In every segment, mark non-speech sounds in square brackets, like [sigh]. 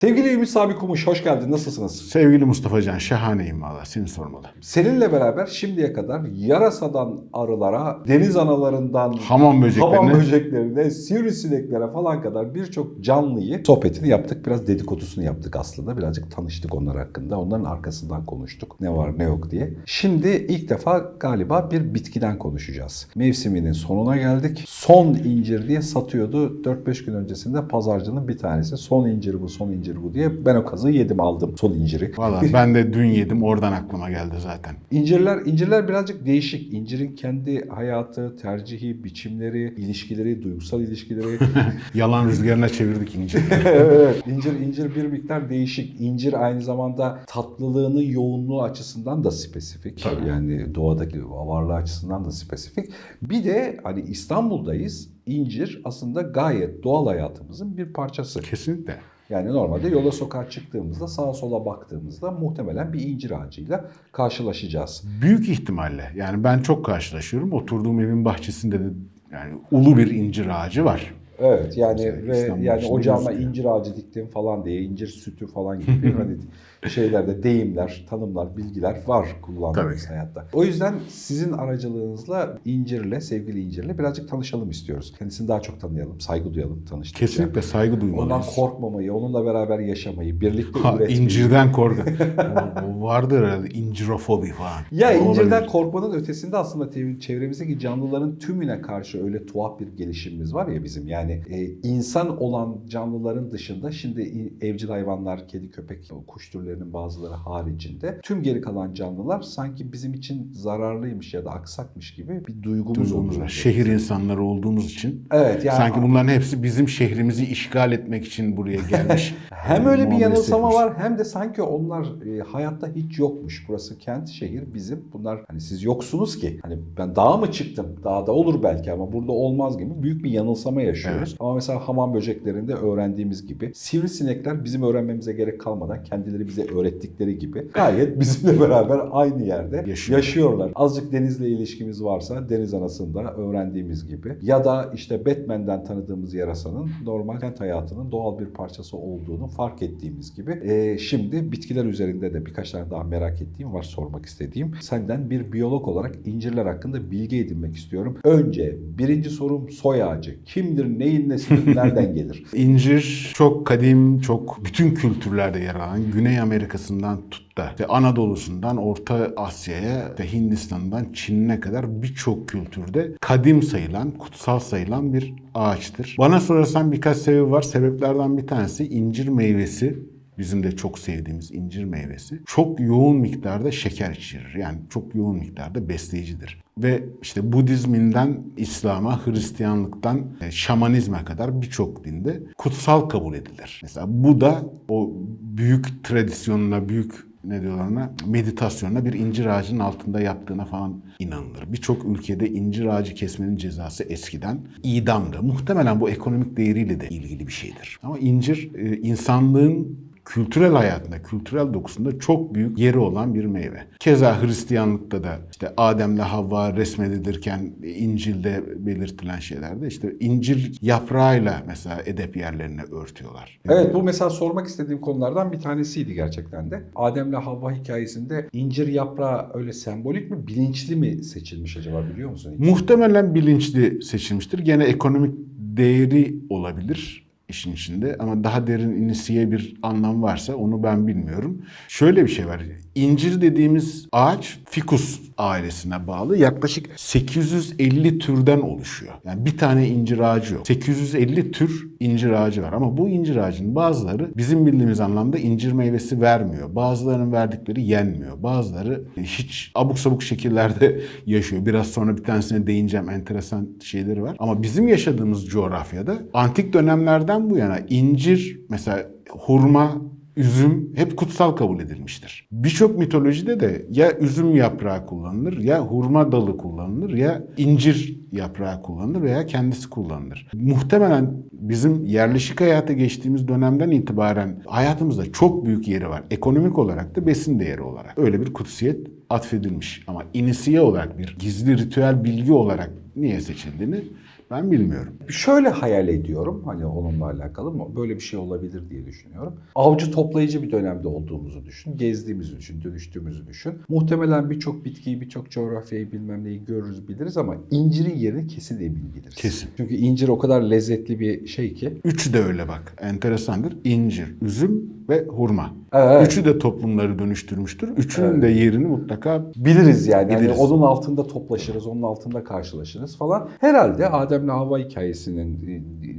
Sevgili Ümit Sami Kumuş, hoş geldin. Nasılsınız? Sevgili Mustafa Can, şahaneyim valla. Seni sormalı. Seninle beraber şimdiye kadar yarasadan arılara, deniz analarından Hamam böceklerine. hamam böceklerine, sivrisineklere falan kadar birçok canlıyı sohbetini yaptık. Biraz dedikodusunu yaptık aslında. Birazcık tanıştık onlar hakkında. Onların arkasından konuştuk. Ne var ne yok diye. Şimdi ilk defa galiba bir bitkiden konuşacağız. Mevsiminin sonuna geldik. Son incir diye satıyordu. 4-5 gün öncesinde pazarcının bir tanesi. Son incir bu, son incir bu diye. Ben o kazığı yedim aldım son inciri. Valla [laughs] ben de dün yedim oradan aklıma geldi zaten. İncirler, incirler birazcık değişik. İncirin kendi hayatı, tercihi, biçimleri, ilişkileri, duygusal ilişkileri. [laughs] Yalan rüzgarına çevirdik inciri. [laughs] evet, incir, incir bir miktar değişik. İncir aynı zamanda tatlılığının yoğunluğu açısından da spesifik. Tabii. Yani doğadaki varlığı açısından da spesifik. Bir de hani İstanbul'dayız. İncir aslında gayet doğal hayatımızın bir parçası. Kesinlikle. Yani normalde yola sokağa çıktığımızda sağa sola baktığımızda muhtemelen bir incir ağacıyla karşılaşacağız. Büyük ihtimalle. Yani ben çok karşılaşıyorum. Oturduğum evin bahçesinde de yani ulu bir incir ağacı var. Evet yani ve İstanbul yani ocağıma gözüküyor. incir ağacı diktim falan diye incir sütü falan gibi hani [laughs] şeylerde deyimler, tanımlar, bilgiler var kullandığımız Tabii. hayatta. O yüzden sizin aracılığınızla incirle, sevgili incirle birazcık tanışalım istiyoruz. Kendisini daha çok tanıyalım, saygı duyalım, tanıştıkça. Kesinlikle saygı Ondan duymalıyız. korkmamayı, onunla beraber yaşamayı, birlikte Ha, üretmeyi. incirden korku. [laughs] O- o vardır herhalde incirofobi falan. Ya incirden Olabilir. korkmanın ötesinde aslında çevremizdeki canlıların tümüne karşı öyle tuhaf bir gelişimimiz var ya bizim. Yani e, insan olan canlıların dışında şimdi evcil hayvanlar, kedi, köpek, kuş türlerinin bazıları haricinde tüm geri kalan canlılar sanki bizim için zararlıymış ya da aksakmış gibi bir duygumuz oluyor. Şehir insanları olduğumuz için Evet yani sanki bunların hepsi bizim şehrimizi işgal etmek için buraya gelmiş. [laughs] Hem öyle bir yanılsama var hem de sanki onlar e, hayatta hiç yokmuş. Burası kent, şehir bizim. Bunlar hani siz yoksunuz ki. Hani ben dağa mı çıktım? Dağda olur belki ama burada olmaz gibi büyük bir yanılsama yaşıyoruz. Ama mesela hamam böceklerinde öğrendiğimiz gibi sivrisinekler bizim öğrenmemize gerek kalmadan kendileri bize öğrettikleri gibi gayet bizimle [laughs] beraber aynı yerde Yaşıyor. yaşıyorlar. Azıcık denizle ilişkimiz varsa deniz anasında öğrendiğimiz gibi ya da işte Batman'den tanıdığımız yarasanın normal kent hayatının doğal bir parçası olduğunu fark ettiğimiz gibi Ee, şimdi bitkiler üzerinde de birkaç tane daha merak ettiğim var sormak istediğim. Senden bir biyolog olarak incirler hakkında bilgi edinmek istiyorum. Önce birinci sorum soy ağacı. Kimdir, neyin nesidir, [laughs] nereden gelir? İncir çok kadim, çok bütün kültürlerde yer alan Güney Amerika'sından tut da işte Anadolu'sundan Orta Asya'ya, işte Hindistan'dan Çin'ine kadar birçok kültürde kadim sayılan, kutsal sayılan bir ağaçtır. Bana sorarsan birkaç sebebi var. Sebeplerden bir tanesi incir meyvesi Bizim de çok sevdiğimiz incir meyvesi. Çok yoğun miktarda şeker içerir. Yani çok yoğun miktarda besleyicidir. Ve işte Budizminden İslam'a, Hristiyanlıktan e, şamanizme kadar birçok dinde kutsal kabul edilir. Mesela bu da o büyük tradisyonuna, büyük ne diyorlar ona meditasyonla bir incir ağacının altında yattığına falan inanılır. Birçok ülkede incir ağacı kesmenin cezası eskiden idamdı. Muhtemelen bu ekonomik değeriyle de ilgili bir şeydir. Ama incir e, insanlığın kültürel hayatında, kültürel dokusunda çok büyük yeri olan bir meyve. Keza Hristiyanlıkta da işte Adem'le Havva resmedilirken İncil'de belirtilen şeylerde işte incir yaprağıyla mesela edep yerlerini örtüyorlar. Evet bu mesela sormak istediğim konulardan bir tanesiydi gerçekten de. Adem'le Havva hikayesinde incir yaprağı öyle sembolik mi, bilinçli mi seçilmiş acaba biliyor musun? Muhtemelen bilinçli seçilmiştir. Gene ekonomik değeri olabilir işin içinde ama daha derin inisiye bir anlam varsa onu ben bilmiyorum. Şöyle bir şey var. İncir dediğimiz ağaç fikus ailesine bağlı. Yaklaşık 850 türden oluşuyor. Yani bir tane incir ağacı yok. 850 tür incir ağacı var ama bu incir ağacının bazıları bizim bildiğimiz anlamda incir meyvesi vermiyor. Bazılarının verdikleri yenmiyor. Bazıları hiç abuk sabuk şekillerde [laughs] yaşıyor. Biraz sonra bir tanesine değineceğim. Enteresan şeyleri var. Ama bizim yaşadığımız coğrafyada antik dönemlerden bu yana incir mesela hurma üzüm hep kutsal kabul edilmiştir. Birçok mitolojide de ya üzüm yaprağı kullanılır, ya hurma dalı kullanılır, ya incir yaprağı kullanılır veya kendisi kullanılır. Muhtemelen bizim yerleşik hayata geçtiğimiz dönemden itibaren hayatımızda çok büyük yeri var. Ekonomik olarak da besin değeri olarak. Öyle bir kutsiyet atfedilmiş. Ama inisiye olarak bir gizli ritüel bilgi olarak niye seçildiğini ben bilmiyorum. Şöyle hayal ediyorum hani onunla alakalı mı? Böyle bir şey olabilir diye düşünüyorum. Avcı toplayıcı bir dönemde olduğumuzu düşün. Gezdiğimizi düşün, dönüştüğümüzü düşün. Muhtemelen birçok bitkiyi, birçok coğrafyayı bilmem neyi görürüz biliriz ama incirin yerini kesin emin biliriz. Kesin. Çünkü incir o kadar lezzetli bir şey ki. Üçü de öyle bak. Enteresandır. İncir, üzüm ve hurma. Evet. Üçü de toplumları dönüştürmüştür. Üçünün de yerini mutlaka Biliriz yani. Yani Biliriz. onun altında toplaşırız, onun altında karşılaşırız falan. Herhalde Adem'le Havva hikayesinin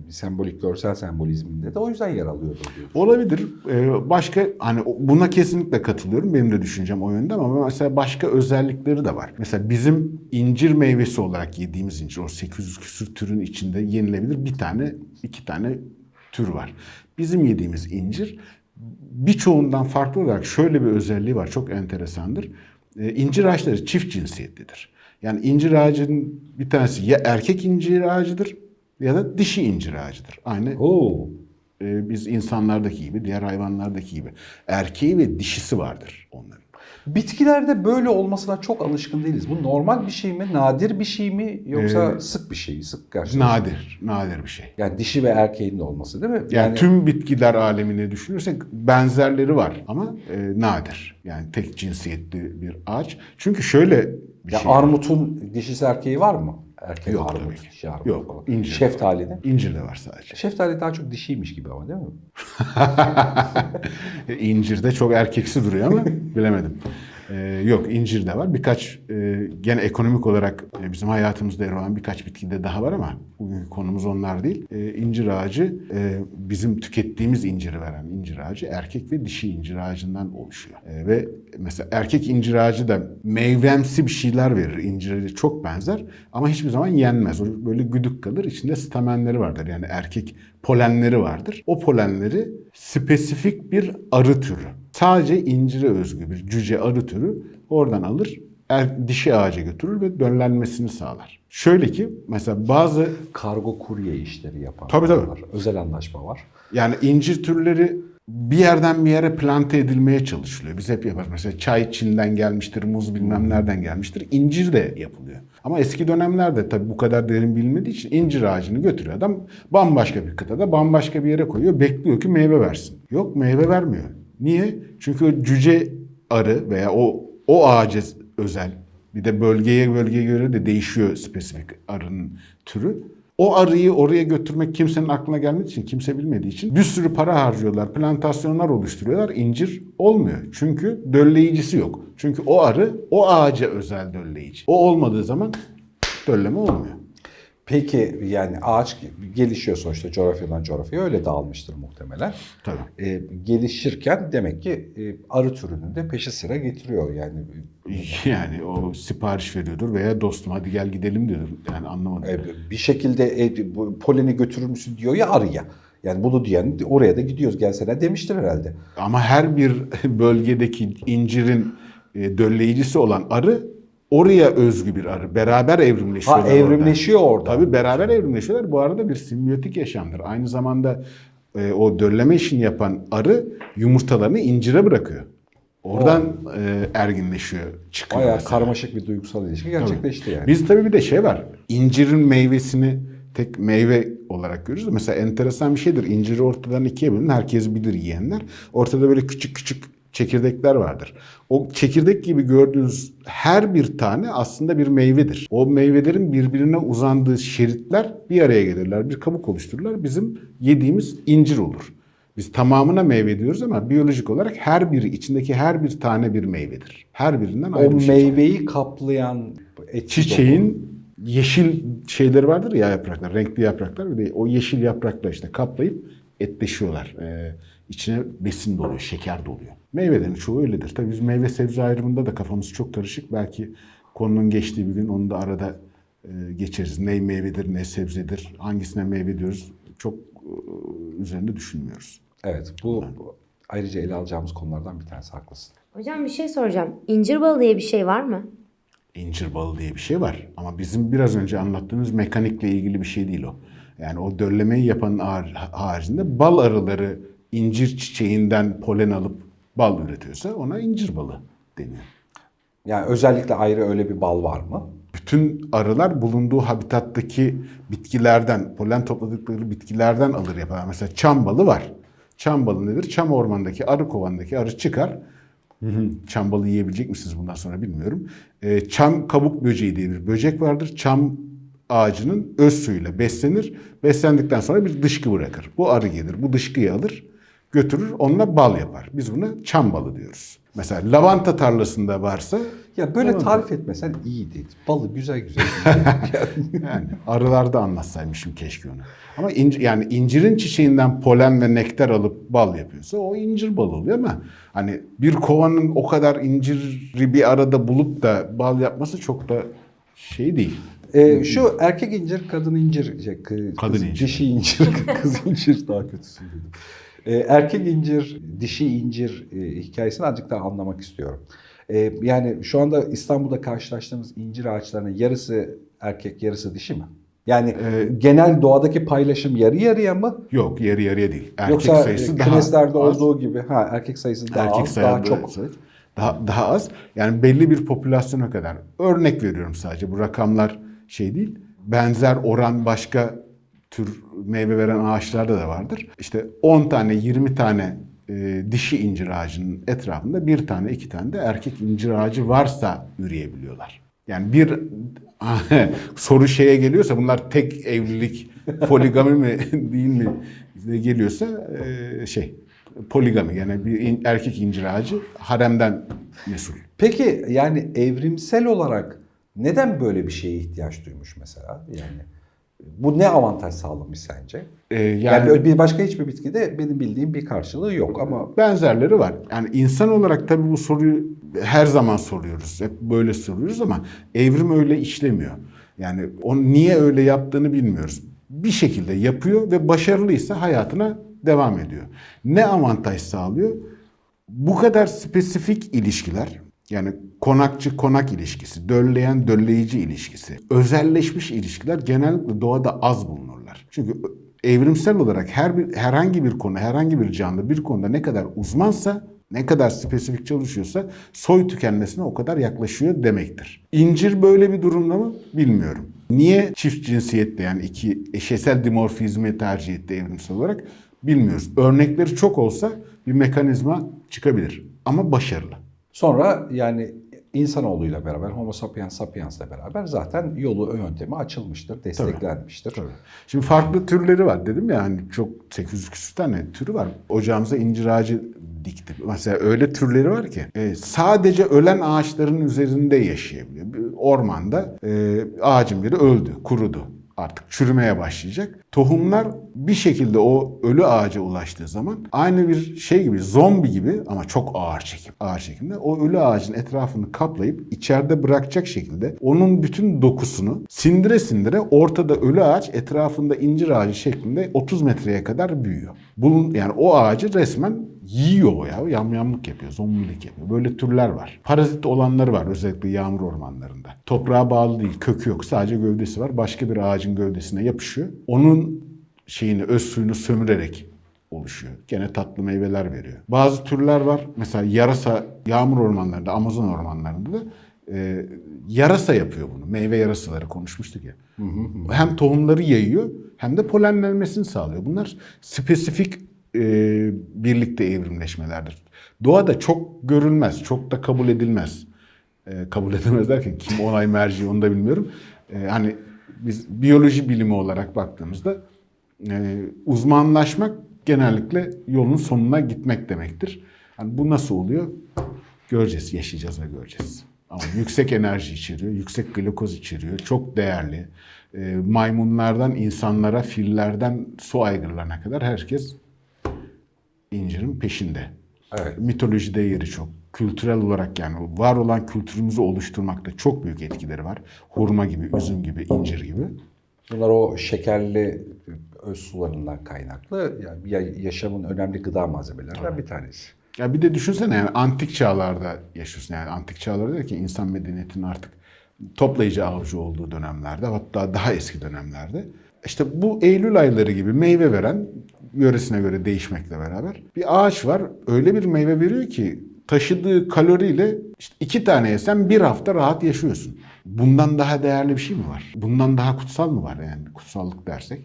e, sembolik görsel sembolizminde de o yüzden yer alıyordur diyor. olabilir. Ee, Başka hani buna kesinlikle katılıyorum. Benim de düşüncem o yönde ama mesela başka özellikleri de var. Mesela bizim incir meyvesi olarak yediğimiz incir o 800 küsür türün içinde yenilebilir bir tane, iki tane tür var. Bizim yediğimiz incir birçoğundan farklı olarak şöyle bir özelliği var. Çok enteresandır. Ee, incir ağaçları çift cinsiyetlidir. Yani incir ağacının bir tanesi ya erkek incir ağacıdır ya da dişi incir ağacıdır. Aynı Oo. e, biz insanlardaki gibi, diğer hayvanlardaki gibi erkeği ve dişisi vardır onların. Bitkilerde böyle olmasına çok alışkın değiliz. Bu normal bir şey mi, nadir bir şey mi yoksa Ee, sık bir şey mi, sık karşılaştık? Nadir, nadir bir şey. Yani dişi ve erkeğin de olması değil mi? Yani, tüm bitkiler alemini düşünürsek benzerleri var ama e, nadir. Yani tek cinsiyetli bir ağaç. Çünkü şöyle bir ya şey. armutun dişisi erkeği var mı? Erkek Yok armut, tabii dişi armut Yok, falan. incir. Şeftalinin. İncir de var sadece. Şeftali daha çok dişiymiş gibi ama değil mi? [laughs] incir de çok erkeksi duruyor ama bilemedim. Ee, yok incir de var. Birkaç e, gene ekonomik olarak e, bizim hayatımızda yer alan birkaç bitki de daha var ama bugünkü konumuz onlar değil. E, incir ağacı e, bizim tükettiğimiz inciri veren incir ağacı erkek ve dişi incir ağacından oluşuyor. E, ve mesela erkek incir ağacı da meyvemsi bir şeyler verir. İncire çok benzer ama hiçbir zaman yenmez. O böyle güdük kalır. İçinde stamenleri vardır. Yani erkek polenleri vardır. O polenleri spesifik bir arı türü. Sadece incire özgü bir cüce arı türü oradan alır, er, dişi ağaca götürür ve döllenmesini sağlar. Şöyle ki mesela bazı Kargo kurye işleri yapan Tabii, tabii. var. Özel anlaşma var. yani incir türleri bir yerden bir yere plante edilmeye çalışılıyor. Biz hep yaparız. Mesela çay Çin'den gelmiştir, muz bilmem nereden gelmiştir. İncir de yapılıyor. Ama eski dönemlerde tabii bu kadar derin bilinmediği için incir ağacını götürüyor adam bambaşka bir kıtada, bambaşka bir yere koyuyor. Bekliyor ki meyve versin. Yok meyve vermiyor. Niye? Çünkü cüce arı veya o o ağaca özel bir de bölgeye bölgeye göre de değişiyor spesifik arının türü. O arıyı oraya götürmek kimsenin aklına gelmediği için, kimse bilmediği için bir sürü para harcıyorlar, plantasyonlar oluşturuyorlar. İncir olmuyor. Çünkü dölleyicisi yok. Çünkü o arı o ağaca özel dölleyici. O olmadığı zaman dölleme olmuyor. Peki yani ağaç gelişiyor sonuçta coğrafyadan coğrafyaya öyle dağılmıştır muhtemelen. Tabii. Ee, gelişirken demek ki e, arı türünün de peşi sıra getiriyor yani. [laughs] Yani o sipariş veriyordur veya dostum hadi gel gidelim diyordur. Yani anlamadım. E, bir şekilde e, bu poleni götürür müsün diyor ya arıya. Yani bunu diyen oraya da gidiyoruz gelsene demiştir herhalde. Ama her bir [laughs] bölgedeki incirin e, dölleyicisi olan arı oraya özgü bir arı. Beraber evrimleşiyorlar. Ha evrimleşiyor orada. Tabii beraber evrimleşiyorlar. Bu arada bir simbiyotik yaşamdır. Aynı zamanda e, o dölleme işini yapan arı yumurtalarını incire bırakıyor. Oradan e, erginleşiyor, çıkıyor. Bayağı mesela. karmaşık bir duygusal ilişki gerçekleşti yani. Biz tabii bir de şey var. İncirin meyvesini tek meyve olarak görürüz. Mesela enteresan bir şeydir. İnciri ortadan ikiye bölün. Herkes bilir yiyenler. Ortada böyle küçük küçük çekirdekler vardır. O çekirdek gibi gördüğünüz her bir tane aslında bir meyvedir. O meyvelerin birbirine uzandığı şeritler bir araya gelirler. Bir kabuk oluştururlar. Bizim yediğimiz incir olur. Biz tamamına meyve diyoruz ama biyolojik olarak her biri, içindeki her bir tane bir meyvedir. Her birinden ayrı o şey. meyveyi kaplayan etki doku- Çiçeğin yeşil şeyleri vardır ya yapraklar, renkli yapraklar. Bir de o yeşil yaprakla işte kaplayıp etleşiyorlar. Ee, içine besin doluyor, şeker doluyor. Meyvelerin çoğu öyledir. Tabii biz meyve sebze ayrımında da kafamız çok karışık. Belki konunun geçtiği bir gün onu da arada e, geçeriz. Ne meyvedir, ne sebzedir, hangisine meyve diyoruz çok e, üzerinde düşünmüyoruz. Evet bu bu ayrıca ele alacağımız konulardan bir tanesi haklısın. Hocam bir şey soracağım. İncir balı diye bir şey var mı? İncir balı diye bir şey var. Ama bizim biraz önce anlattığımız mekanikle ilgili bir şey değil o. Yani o döllemeyi yapanın har- haricinde bal arıları incir çiçeğinden polen alıp bal üretiyorsa ona incir balı deniyor. Yani özellikle ayrı öyle bir bal var mı? Bütün arılar bulunduğu habitattaki bitkilerden, polen topladıkları bitkilerden alır yapar. Mesela çam balı var. Çam balı nedir? Çam ormandaki arı kovandaki arı çıkar. Hı hı, Çam balı yiyebilecek misiniz bundan sonra bilmiyorum. Ee, çam kabuk böceği diye bir böcek vardır. Çam ağacının öz suyuyla beslenir. Beslendikten sonra bir dışkı bırakır. Bu arı gelir, bu dışkıyı alır, götürür, onunla bal yapar. Biz buna çam balı diyoruz. Mesela lavanta tarlasında varsa Ya böyle Tamam. tarif etmesen iyiydi. Balı güzel güzel. [laughs] Yani arılarda anlatsaymışım keşke onu. Ama inci, yani incirin çiçeğinden polen ve nektar alıp bal yapıyorsa o incir balı oluyor ama hani bir kovanın o kadar inciri bir arada bulup da bal yapması çok da şey değil. Ee, şu erkek incir, kadın incir, şey, kı- Kadın kız- incir. dişi incir, [laughs] kız incir daha kötüsü dedim. Ee, erkek incir, dişi incir e, hikayesini azıcık daha anlamak istiyorum. Ee, yani şu anda İstanbul'da karşılaştığımız incir ağaçlarının yarısı erkek, yarısı dişi mi? Yani Ee, genel doğadaki paylaşım yarı yarıya mı? Yok yarı yarıya değil. Erkek Yoksa sayısı daha kümeslerde az. olduğu gibi ha erkek sayısı daha erkek az, daha çok. daha, daha az. Yani belli bir popülasyona kadar. Örnek veriyorum sadece. Bu rakamlar şey değil. Benzer oran başka tür meyve veren ağaçlarda da vardır. İşte 10 tane 20 tane e, dişi incir ağacının etrafında bir tane iki tane de erkek incir ağacı varsa üreyebiliyorlar. Yani bir [laughs] soru şeye geliyorsa bunlar tek evlilik poligami mi [laughs] değil mi geliyorsa e, şey poligami yani bir in- erkek incir ağacı haremden mesul. Peki yani evrimsel olarak neden böyle bir şeye ihtiyaç duymuş mesela? Yani bu ne avantaj sağlamış sence? E, Yani, yani bir başka hiçbir bitkide benim bildiğim bir karşılığı yok ama benzerleri var. Yani insan olarak tabii bu soruyu her zaman soruyoruz. Hep böyle soruyoruz ama evrim öyle işlemiyor. Yani onu niye öyle yaptığını bilmiyoruz. Bir şekilde yapıyor ve başarılıysa hayatına devam ediyor. Ne avantaj sağlıyor? Bu kadar spesifik ilişkiler yani konakçı konak ilişkisi, dölleyen dölleyici ilişkisi, özelleşmiş ilişkiler genellikle doğada az bulunurlar. Çünkü evrimsel olarak her bir herhangi bir konu, herhangi bir canlı bir konuda ne kadar uzmansa, ne kadar spesifik çalışıyorsa soy tükenmesine o kadar yaklaşıyor demektir. İncir böyle bir durumda mı bilmiyorum. Niye çift cinsiyette yani iki eşesel dimorfizmi tercih etti evrimsel olarak bilmiyoruz. Örnekleri çok olsa bir mekanizma çıkabilir ama başarılı. Sonra yani insanoğluyla beraber Homo sapiens sapiens'le beraber zaten yolu yöntemi açılmıştır, desteklenmiştir. Şimdi farklı türleri var dedim ya hani çok 800 küsur tane türü var. Ocağımıza incir ağacı dikti. Mesela öyle türleri var ki e, sadece ölen ağaçların üzerinde yaşayabiliyor. Bir ormanda e, ağacın biri öldü, kurudu. Artık çürümeye başlayacak. Tohumlar bir şekilde o ölü ağaca ulaştığı zaman aynı bir şey gibi zombi gibi ama çok ağır çekim. Ağır çekimde o ölü ağacın etrafını kaplayıp içeride bırakacak şekilde onun bütün dokusunu sindire sindire ortada ölü ağaç etrafında incir ağacı şeklinde 30 metreye kadar büyüyor. Bunun yani o ağacı resmen yiyor ya. Yamyamlık yapıyor, zombilik yapıyor. Böyle türler var. Parazit olanları var özellikle yağmur ormanlarında. Toprağa bağlı değil, kökü yok. Sadece gövdesi var. Başka bir ağacın gövdesine yapışıyor. Onun şeyini, öz suyunu sömürerek oluşuyor. Gene tatlı meyveler veriyor. Bazı türler var. Mesela yarasa yağmur ormanlarında, Amazon ormanlarında da e, yarasa yapıyor bunu. Meyve yarasaları konuşmuştuk ya. Hem tohumları yayıyor hem de polenlenmesini sağlıyor. Bunlar spesifik e, birlikte evrimleşmelerdir. Doğada çok görülmez, çok da kabul edilmez. E, kabul edilmez derken kim [laughs] onay merci onu da bilmiyorum. E, hani biz biyoloji bilimi olarak baktığımızda e, uzmanlaşmak genellikle yolun sonuna gitmek demektir. Yani bu nasıl oluyor? Göreceğiz, yaşayacağız ve göreceğiz. Ama yüksek enerji içeriyor, yüksek glukoz içeriyor, çok değerli. E, maymunlardan insanlara, fillerden su aygırlarına kadar herkes incirin peşinde. Evet. Mitolojide yeri çok. Kültürel olarak yani var olan kültürümüzü oluşturmakta çok büyük etkileri var. Hurma gibi, üzüm gibi, incir gibi. Bunlar o şekerli öz sularından kaynaklı yani ya- yaşamın önemli gıda malzemelerinden bir tanesi. Ya bir de düşünsene yani antik çağlarda yaşıyorsun. Yani antik çağlarda ki insan medeniyetinin artık toplayıcı avcı olduğu dönemlerde hatta daha eski dönemlerde. İşte bu Eylül ayları gibi meyve veren yöresine göre değişmekle beraber bir ağaç var. Öyle bir meyve veriyor ki taşıdığı kaloriyle işte iki tane yesen bir hafta rahat yaşıyorsun. Bundan daha değerli bir şey mi var? Bundan daha kutsal mı var yani kutsallık dersek?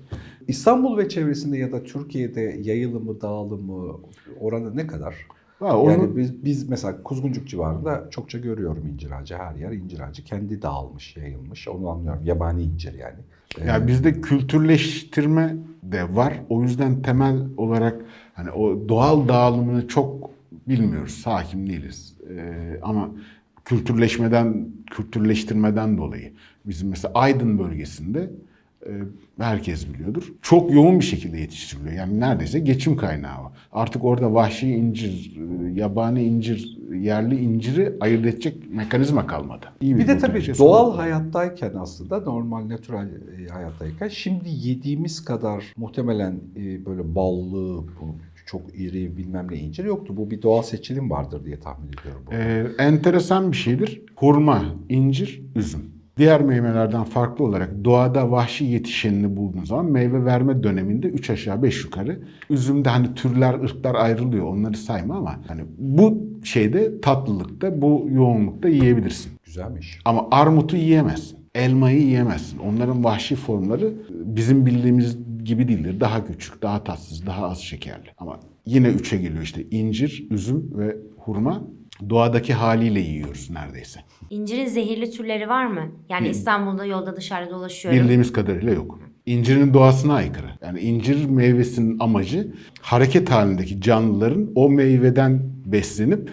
İstanbul ve çevresinde ya da Türkiye'de yayılımı, dağılımı oranı ne kadar? Ha, onu- Yani biz, biz mesela Kuzguncuk civarında çokça görüyorum incir ağacı. Her yer incir ağacı. Kendi dağılmış, yayılmış. Onu anlıyorum. Yabani incir yani. Ee, Ya bizde kültürleştirme de var. O yüzden temel olarak hani o doğal dağılımını çok bilmiyoruz. Hakim değiliz. Ee, ama kültürleşmeden, kültürleştirmeden dolayı bizim mesela Aydın bölgesinde herkes biliyordur. Çok yoğun bir şekilde yetiştiriliyor. Yani neredeyse geçim kaynağı o. Artık orada vahşi incir, e, yabani incir, yerli inciri ayırt edecek mekanizma kalmadı. İyi Bir de tabii şey doğal sorun. hayattayken aslında normal natural e, hayattayken şimdi yediğimiz kadar muhtemelen e, böyle ballı, çok iri bilmem ne incir yoktu. Bu bir doğal seçilim vardır diye tahmin ediyorum. Ee, enteresan bir şeydir. Hurma, incir, üzüm. Diğer meyvelerden farklı olarak doğada vahşi yetişenini bulduğun zaman meyve verme döneminde 3 aşağı 5 yukarı. Üzümde hani türler, ırklar ayrılıyor. Onları sayma ama hani bu şeyde tatlılıkta, bu yoğunlukta yiyebilirsin. Güzelmiş. Ama armutu yiyemezsin. Elmayı yiyemezsin. Onların vahşi formları bizim bildiğimiz gibi değildir. Daha küçük, daha tatsız, daha az şekerli. Ama yine üçe geliyor işte incir, üzüm ve hurma. Doğadaki haliyle yiyoruz neredeyse. İncirin zehirli türleri var mı? Yani İstanbul'da yolda dışarıda dolaşıyorum. Bildiğimiz kadarıyla yok. İncirin doğasına aykırı. Yani incir meyvesinin amacı hareket halindeki canlıların o meyveden beslenip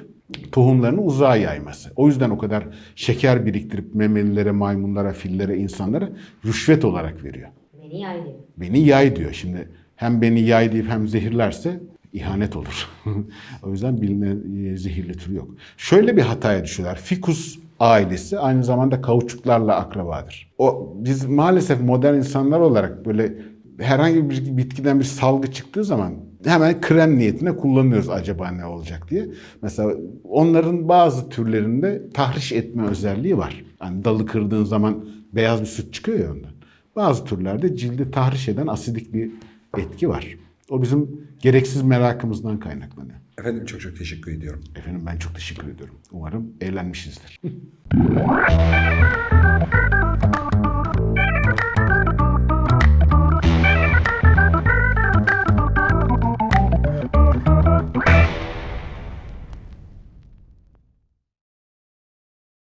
tohumlarını uzağa yayması. O yüzden o kadar şeker biriktirip memelilere, maymunlara, fillere, insanlara rüşvet olarak veriyor. Beni yaydı. Beni yay diyor. Şimdi hem beni yay deyip hem zehirlerse ihanet olur. [laughs] o yüzden bilinen e, zehirli tür yok. Şöyle bir hataya düşüyorlar. Fikus ailesi aynı zamanda kauçuklarla akrabadır. O biz maalesef modern insanlar olarak böyle herhangi bir bitkiden bir salgı çıktığı zaman hemen krem niyetine kullanıyoruz acaba ne olacak diye. Mesela onların bazı türlerinde tahriş etme özelliği var. Hani dalı kırdığın zaman beyaz bir süt çıkıyor ya ondan. Bazı türlerde cildi tahriş eden asidik bir etki var. O bizim gereksiz merakımızdan kaynaklanıyor. Efendim çok çok teşekkür ediyorum. Efendim ben çok teşekkür ediyorum. Umarım eğlenmişizdir. [laughs]